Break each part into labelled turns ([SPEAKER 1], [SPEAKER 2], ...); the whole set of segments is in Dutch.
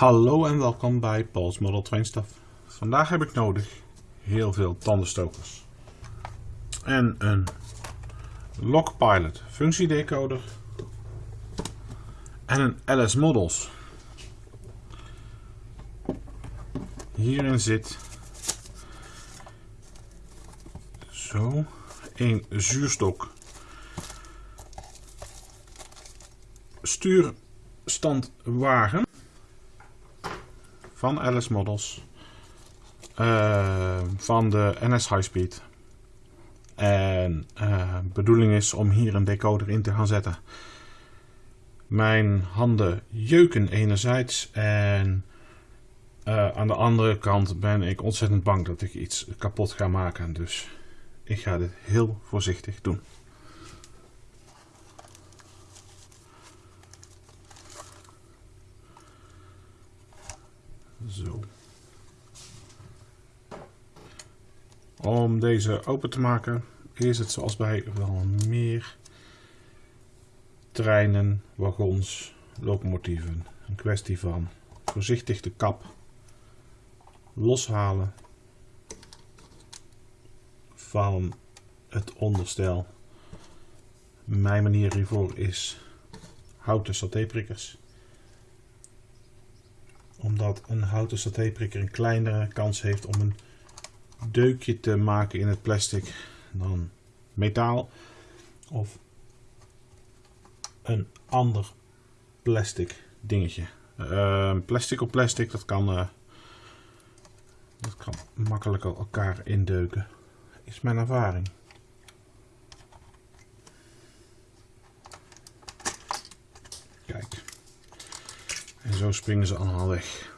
[SPEAKER 1] Hallo en welkom bij Paul's Model Train Stuff. Vandaag heb ik nodig heel veel tandenstokers. En een Lockpilot functiedecoder. En een LS Models. Hierin zit zo een zuurstok stuurstandwagen van LS Models. Uh, van de NS High Speed. En uh, bedoeling is om hier een decoder in te gaan zetten. Mijn handen jeuken enerzijds en uh, aan de andere kant ben ik ontzettend bang dat ik iets kapot ga maken. Dus ik ga dit heel voorzichtig doen. Zo. Om deze open te maken is het zoals bij wel meer treinen, wagons, locomotieven een kwestie van voorzichtig de kap loshalen van het onderstel. Mijn manier hiervoor is houten satéprikkers omdat een houten satéprikker een kleinere kans heeft om een deukje te maken in het plastic dan metaal of een ander plastic dingetje. Uh, plastic op plastic, dat kan, uh, dat kan makkelijker elkaar indeuken, is mijn ervaring. En zo springen ze allemaal weg.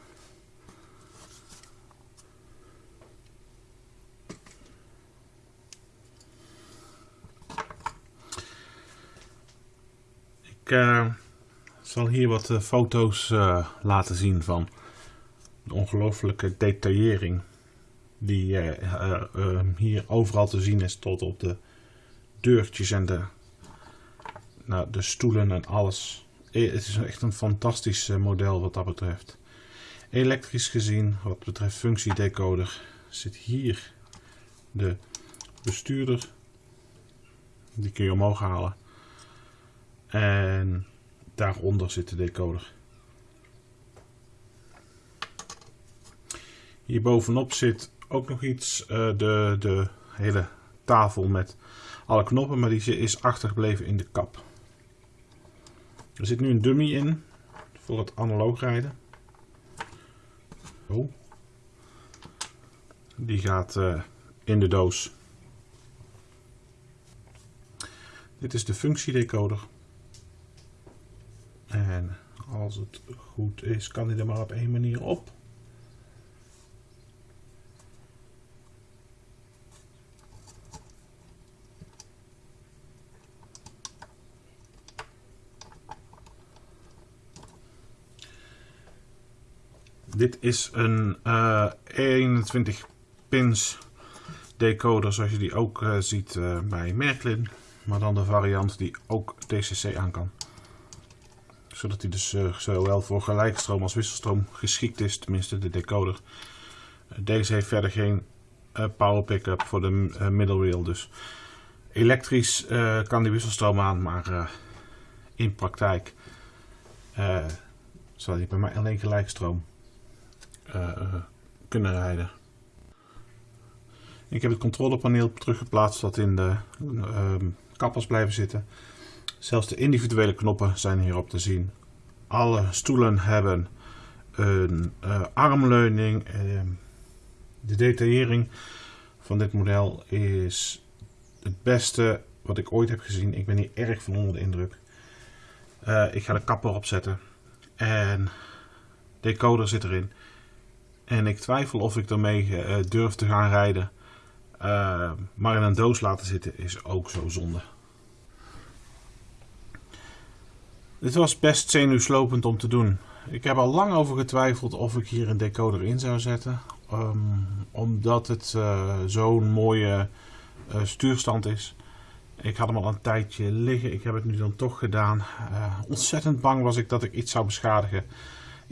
[SPEAKER 1] Ik uh, zal hier wat uh, foto's uh, laten zien van de ongelooflijke detaillering die hier overal te zien is tot op de deurtjes en de, nou, de stoelen en alles. Eh, het is echt een fantastisch eh, model wat dat betreft. Elektrisch gezien, wat betreft functiedecoder, zit hier de bestuurder. Die kun je omhoog halen. En daaronder zit de decoder. Hier bovenop zit ook nog iets, uh, de, de hele tafel met alle knoppen, maar die is achtergebleven in de kap. Er zit nu een dummy in voor het analoog rijden. Oh. Die gaat uh, in de doos. Dit is de functiedecoder. En als het goed is, kan hij er maar op één manier op. Dit is een uh, eh, 21 pins decoder zoals je die ook uh, ziet uh, bij Merklin. Maar dan de variant die ook DCC aan kan. Zodat hij dus zowel voor gelijkstroom als wisselstroom geschikt is, tenminste de decoder. Deze heeft verder geen power pick-up voor de middle wheel. Dus elektrisch kan die wisselstroom aan, maar in praktijk zal hij bij mij alleen gelijkstroom kunnen rijden. Ik heb het controlepaneel teruggeplaatst wat in de uh, kappers blijven zitten. Zelfs de individuele knoppen zijn hierop te zien. Alle stoelen hebben een uh, armleuning. Ehm, de detaillering van dit model is het beste wat ik ooit heb gezien. Ik ben hier erg van onder de indruk. Uh, ik ga de kapper opzetten. En decoder zit erin. En ik twijfel of ik ermee uh, durf te gaan rijden. Uh, maar in een doos laten zitten is ook zo zonde. Dit was best zenuwslopend om te doen. Ik heb al lang over getwijfeld of ik hier een decoder in zou zetten. Um, omdat het uh, zo'n mooie stuurstand is. Ik had hem al een tijdje liggen. Ik heb het nu dan toch gedaan. ontzettend bang was ik dat ik iets zou beschadigen.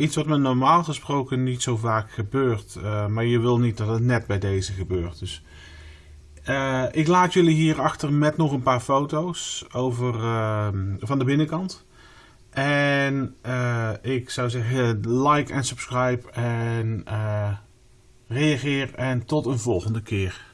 [SPEAKER 1] Iets wat me normaal gesproken niet zo vaak gebeurt. eh, maar je wil niet dat het net bij deze gebeurt. Dus eh, ik laat jullie hier achter met nog een paar foto's over, ehm, van de binnenkant. En eh, ik zou zeggen like en subscribe en reageer en tot een volgende keer.